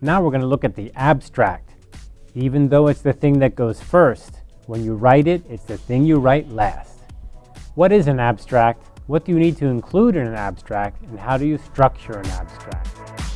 Now we're going to look at the abstract. Even though it's the thing that goes first, when you write it, it's the thing you write last. What is an abstract? What do you need to include in an abstract? And how do you structure an abstract?